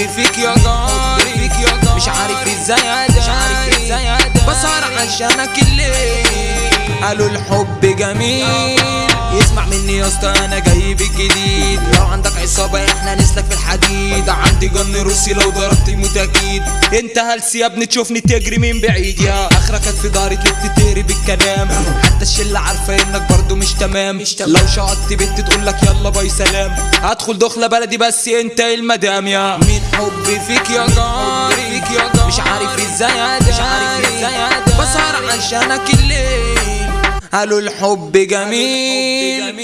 حبي فيك يا جاري فيك يا جاري مش عارف إزاي أداري. بسهر عشانك الليل. قالوا الحب جميل. يسمع مني يا أسطى أنا جاي بالجديد لو عندك عصابة إحنا نسلك في الحديد. عندي جن روسي لو ضربت يموت أكيد. انت هلس يا ابني تشوفني تجري من بعيد. يا أخرك في داري تلك تهري بالكلام. الشله عارفة إنك برضو مش تمام. مش تمام. لو شقطت بنت تقول لك يلا باي سلام. هدخل دخلة بلدي بس أنت المدام يا. مين حبي فيك يا جاري مش عارف إزاي مش عارف إزاي بسهر عشانك الليل. قالوا الحب جميل.